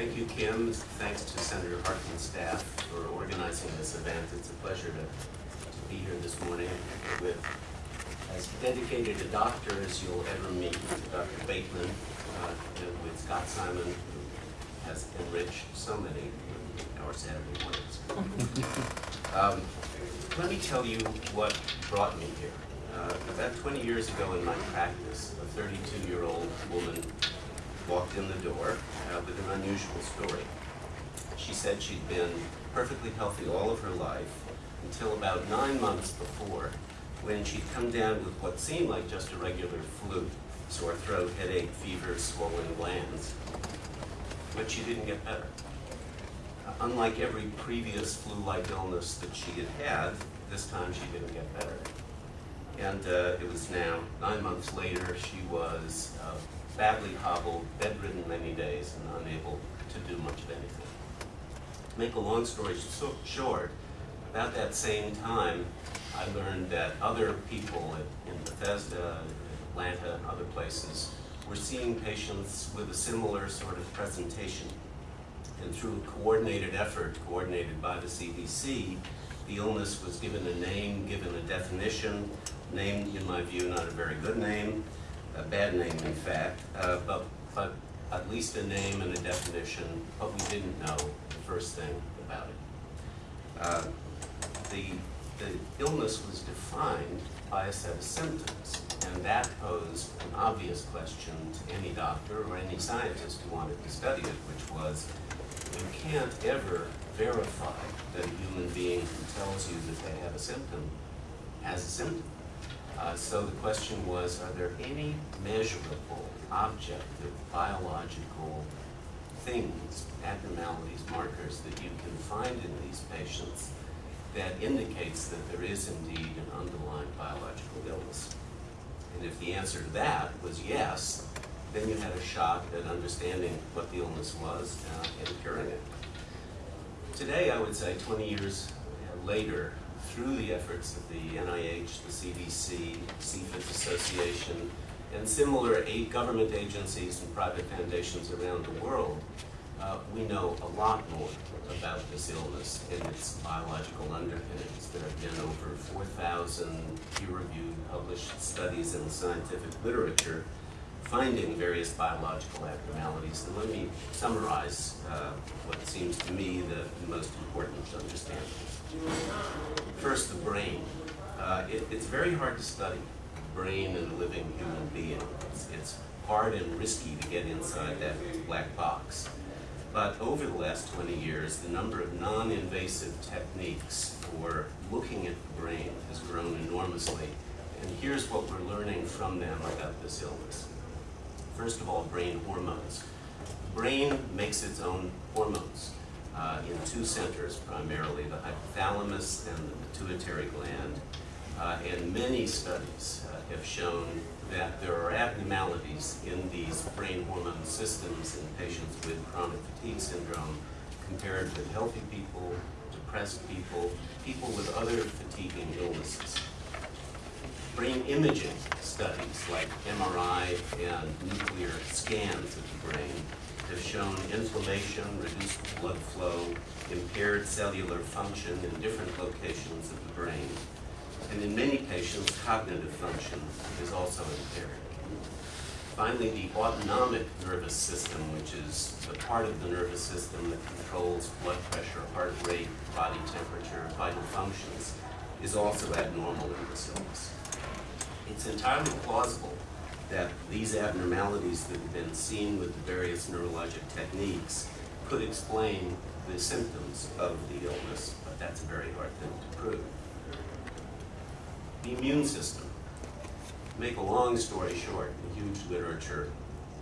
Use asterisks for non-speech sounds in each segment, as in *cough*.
Thank you, Kim. Thanks to Senator Harkin's staff for organizing this event. It's a pleasure to, to be here this morning with as dedicated a doctor as you'll ever meet, Dr. Bateman, uh, and with Scott Simon, who has enriched so many of our Saturday mornings. *laughs* Um, let me tell you what brought me here. Uh, about 20 years ago in my practice, a 32-year-old woman walked in the door uh, with an unusual story. She said she'd been perfectly healthy all of her life until about nine months before when she'd come down with what seemed like just a regular flu, sore throat, headache, fever, swollen glands. But she didn't get better. Unlike every previous flu-like illness that she had had, this time she didn't get better. And uh, it was now, nine months later, she was uh, badly hobbled, bedridden many days, and unable to do much of anything. To make a long story so short, about that same time, I learned that other people in Bethesda, Atlanta, and other places were seeing patients with a similar sort of presentation. And through coordinated effort, coordinated by the CDC, the illness was given a name, given a definition, name, in my view, not a very good name, a bad name in fact, uh, but, but at least a name and a definition, but we didn't know the first thing about it. Uh, the, the illness was defined by a set of symptoms, and that posed an obvious question to any doctor or any scientist who wanted to study it, which was, you can't ever verify that a human being who tells you that they have a symptom has a symptom. Uh, so the question was, are there any measurable, objective, biological things, abnormalities, markers that you can find in these patients that indicates that there is indeed an underlying biological illness? And if the answer to that was yes, then you had a shot at understanding what the illness was uh, and curing it. Today, I would say 20 years later, through the efforts of the NIH, the CDC, CFIDS Association, and similar eight government agencies and private foundations around the world, uh, we know a lot more about this illness and its biological underpinnings. There have been over 4,000 peer-reviewed published studies in the scientific literature finding various biological abnormalities. And let me summarize uh, what seems to me the most important to understand. First, the brain. Uh, it, it's very hard to study brain in a living human being. It's, it's hard and risky to get inside that black box. But over the last 20 years, the number of non-invasive techniques for looking at the brain has grown enormously. And here's what we're learning from them about this illness. First of all, brain hormones. The brain makes its own hormones uh, in two centers primarily, the hypothalamus and the pituitary gland. Uh, and many studies uh, have shown that there are abnormalities in these brain hormone systems in patients with chronic fatigue syndrome compared with healthy people, depressed people, people with other fatiguing illnesses. Brain imaging studies like MRI and nuclear scans of the brain have shown inflammation, reduced blood flow, impaired cellular function in different locations of the brain, and in many patients, cognitive function is also impaired. Finally, the autonomic nervous system, which is the part of the nervous system that controls blood pressure, heart rate, body temperature, vital functions, is also abnormal in this illness. It's entirely plausible that these abnormalities that have been seen with the various neurologic techniques could explain the symptoms of the illness, but that's a very hard thing to prove. The immune system. Make a long story short, a huge literature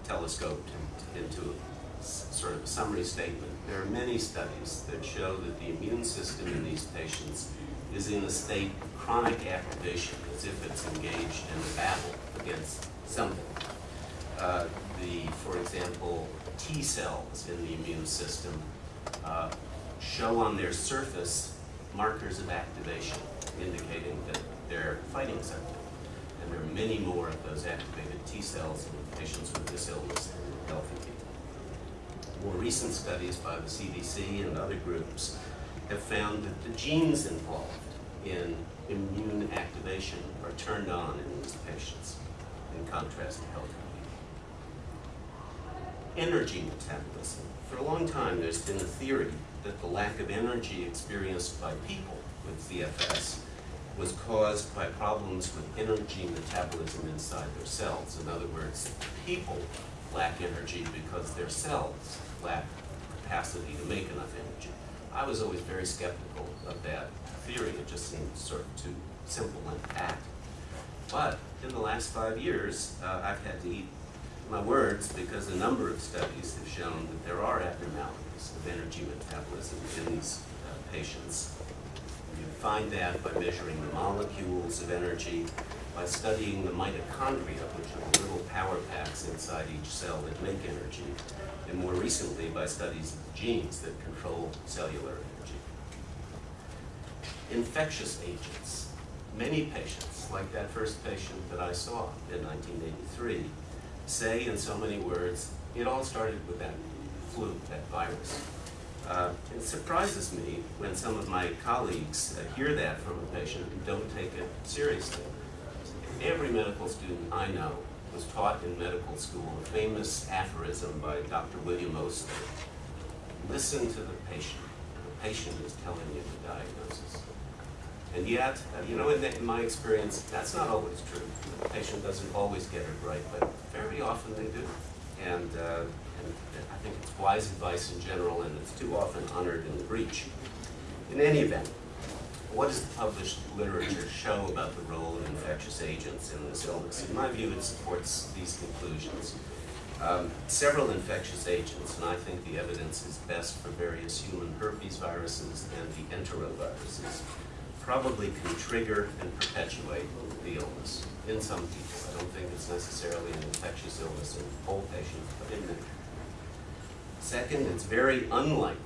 telescoped into a sort of a summary statement. There are many studies that show that the immune system in these patients is in a state of chronic activation, as if it's engaged in a battle against something. Uh, the, for example, T cells in the immune system uh, show on their surface markers of activation, indicating that they're fighting something. And there are many more of those activated T cells in patients with this illness than healthy people. More recent studies by the CDC and other groups have found that the genes involved in immune activation are turned on in these patients, in contrast to healthy people. Energy metabolism. For a long time, there's been a theory that the lack of energy experienced by people with CFS was caused by problems with energy metabolism inside their cells. In other words, people lack energy because their cells lack capacity to make enough energy. I was always very skeptical of that theory. It just seemed sort of too simple and pat. But in the last five years, uh, I've had to eat my words because a number of studies have shown that there are abnormalities of energy metabolism in these uh, patients. You find that by measuring the molecules of energy, by studying the mitochondria, which are little power packs inside each cell that make energy, and more recently by studies of genes that control cellular. Infectious agents. Many patients, like that first patient that I saw in 1983, say in so many words, it all started with that flu, that virus. Uh, it surprises me when some of my colleagues uh, hear that from a patient and don't take it seriously. Every medical student I know was taught in medical school a famous aphorism by Dr. William Osler. Listen to the patient. Patient is telling you the diagnosis. And yet, uh, you know, in, the, in, my experience, that's not always true. The patient doesn't always get it right, but very often they do. And, uh, and I think it's wise advice in general, and it's too often honored in the breach. In any event, what does the published literature show about the role of infectious agents in this illness? In my view, it supports these conclusions. Um, several infectious agents, and I think the evidence is best for various human herpes viruses and the enteroviruses, probably can trigger and perpetuate the illness in some people. I don't think it's necessarily an infectious illness in all patients, but in many. Second, it's very unlikely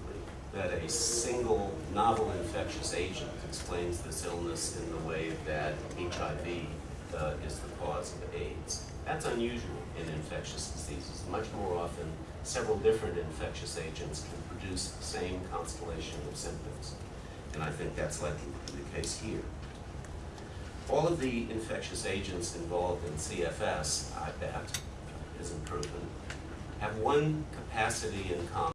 that a single novel infectious agent explains this illness in the way that HIV uh, is the cause of AIDS. That's unusual in infectious diseases. Much more often, several different infectious agents can produce the same constellation of symptoms. And I think that's likely to be the case here. All of the infectious agents involved in CFS, I bet, isn't proven, have one capacity in common.